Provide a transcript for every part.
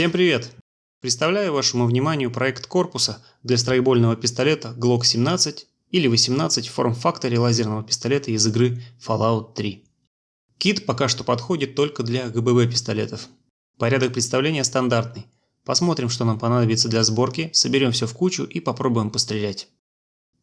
Всем привет! Представляю вашему вниманию проект корпуса для страйбольного пистолета Glock 17 или 18 в форм-факторе лазерного пистолета из игры Fallout 3. Кит пока что подходит только для ГББ пистолетов. Порядок представления стандартный. Посмотрим, что нам понадобится для сборки, соберем все в кучу и попробуем пострелять.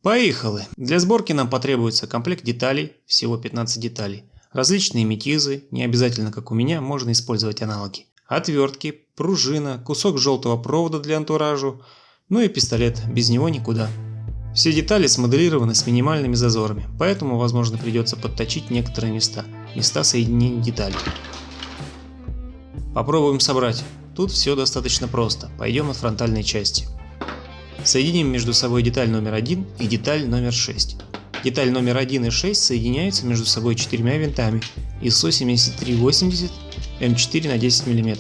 Поехали! Для сборки нам потребуется комплект деталей, всего 15 деталей, различные метизы, не обязательно как у меня, можно использовать аналоги, отвертки, пружина, кусок желтого провода для антуражу, ну и пистолет, без него никуда. Все детали смоделированы с минимальными зазорами, поэтому возможно придется подточить некоторые места, места соединения деталей. Попробуем собрать. Тут все достаточно просто, пойдем от фронтальной части. Соединим между собой деталь номер 1 и деталь номер 6. Деталь номер 1 и 6 соединяются между собой четырьмя винтами ISO 7380 М4 на 10 мм.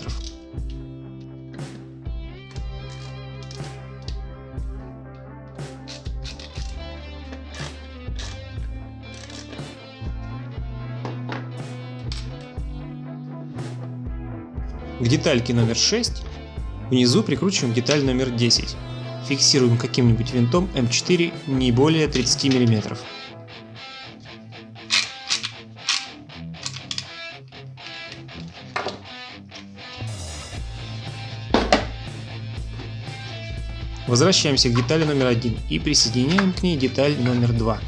К детальке номер 6 внизу прикручиваем деталь номер 10. Фиксируем каким-нибудь винтом М4 не более 30 мм. Возвращаемся к детали номер 1 и присоединяем к ней деталь номер 2.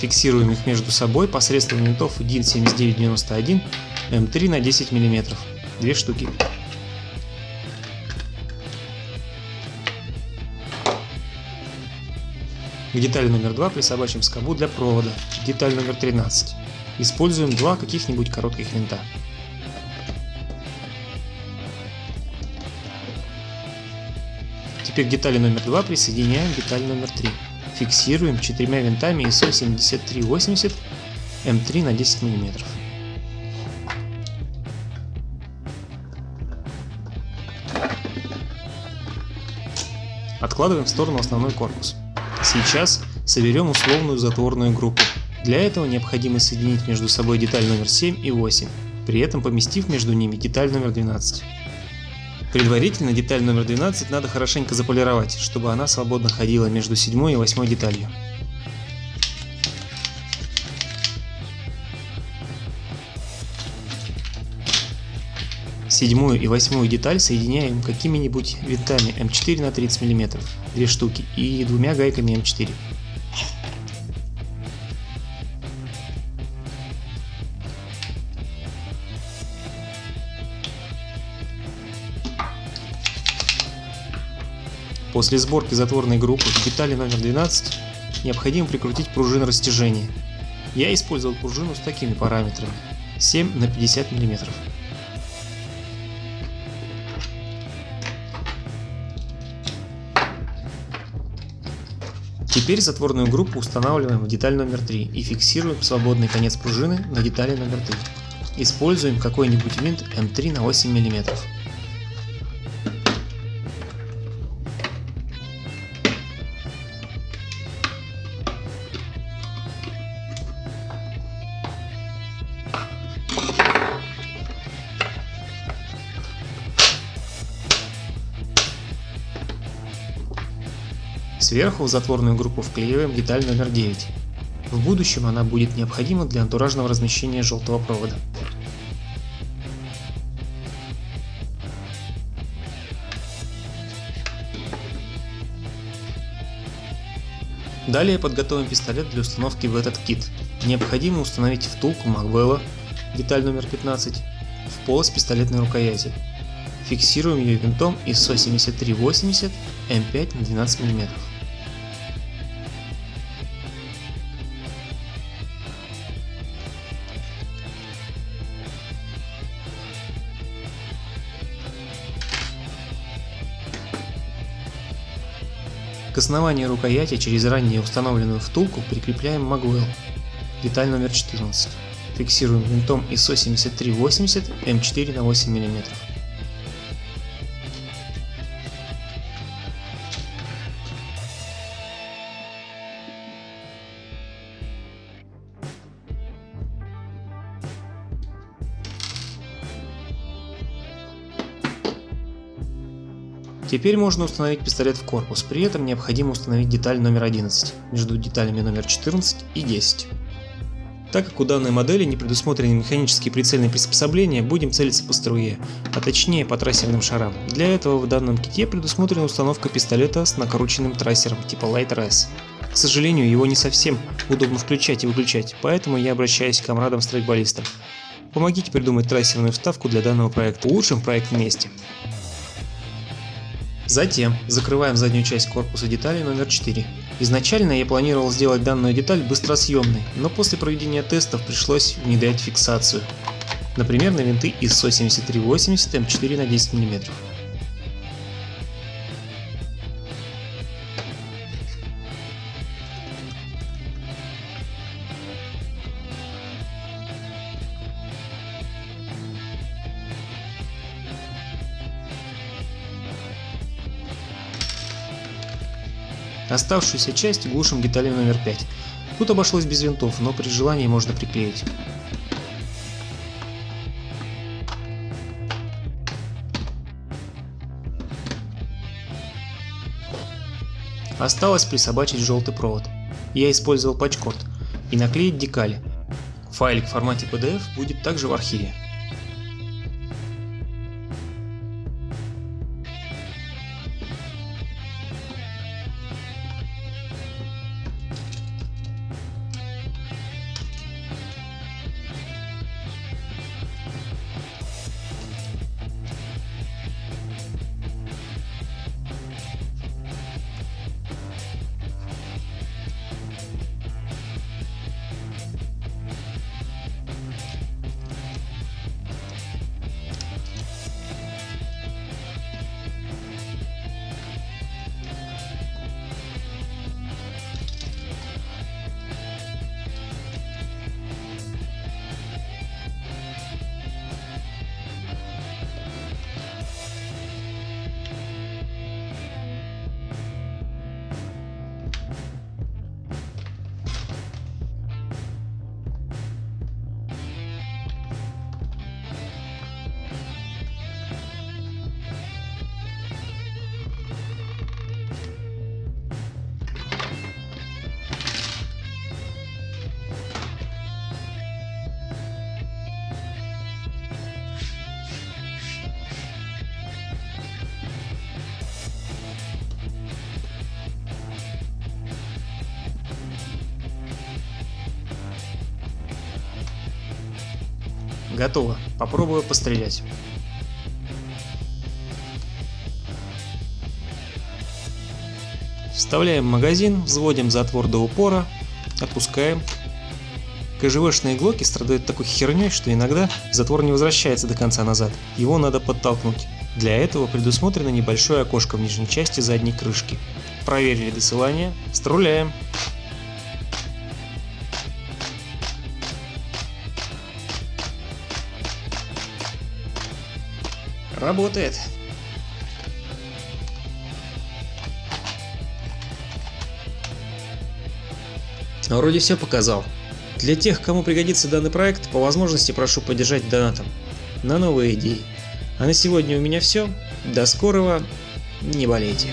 Фиксируем их между собой посредством винтов DIN 7991 М3 на 10 мм. Две штуки. К детали номер 2 присобачим скобу для провода, деталь номер 13. Используем два каких-нибудь коротких винта. Теперь к детали номер 2 присоединяем деталь номер 3. Фиксируем четырьмя винтами ISO 7380 М3 на 10 мм. Откладываем в сторону основной корпус. Сейчас соберем условную затворную группу. Для этого необходимо соединить между собой деталь номер 7 и 8, при этом поместив между ними деталь номер 12. Предварительно деталь номер 12 надо хорошенько заполировать, чтобы она свободно ходила между 7 и 8 деталью. Седьмую и восьмую деталь соединяем какими-нибудь винтами М4 на 30 мм, две штуки, и двумя гайками М4. После сборки затворной группы к детали номер 12 необходимо прикрутить пружину растяжения. Я использовал пружину с такими параметрами 7 на 50 мм. Теперь затворную группу устанавливаем в деталь номер 3 и фиксируем свободный конец пружины на детали номер 3. Используем какой-нибудь винт М3 на 8 мм. Сверху в затворную группу вклеиваем деталь номер 9. В будущем она будет необходима для антуражного размещения желтого провода. Далее подготовим пистолет для установки в этот кит. Необходимо установить втулку Магвелла, деталь номер 15, в полость пистолетной рукояти. Фиксируем ее винтом ISO 7380 М5 на 12 мм. К основанию рукояти через ранее установленную втулку прикрепляем Magwell, деталь номер 14. Фиксируем винтом ISO 7380 М4 на 8 мм. Теперь можно установить пистолет в корпус, при этом необходимо установить деталь номер 11 между деталями номер 14 и 10. Так как у данной модели не предусмотрены механические прицельные приспособления, будем целиться по струе, а точнее по трассерным шарам. Для этого в данном ките предусмотрена установка пистолета с накрученным трассером типа Light RS. К сожалению, его не совсем удобно включать и выключать, поэтому я обращаюсь к комрадам-страйкболистам. Помогите придумать трассерную вставку для данного проекта. Улучшим проект вместе. Затем закрываем заднюю часть корпуса детали номер 4. Изначально я планировал сделать данную деталь быстросъемной, но после проведения тестов пришлось внедрять фиксацию. Например, на винты из СО-7380 М4 на 10 мм. Оставшуюся часть глушим деталью номер 5. Тут обошлось без винтов, но при желании можно приклеить. Осталось присобачить желтый провод. Я использовал патчкорд и наклеить декали. Файлик в формате PDF будет также в архиве. Готово. Попробую пострелять. Вставляем магазин, взводим затвор до упора, отпускаем. КЖВшные глоки страдают такой херней, что иногда затвор не возвращается до конца назад, его надо подтолкнуть. Для этого предусмотрено небольшое окошко в нижней части задней крышки. Проверили досылание, струляем. Работает. Вроде все показал. Для тех, кому пригодится данный проект, по возможности прошу поддержать донатом на новые идеи. А на сегодня у меня все. До скорого. Не болейте.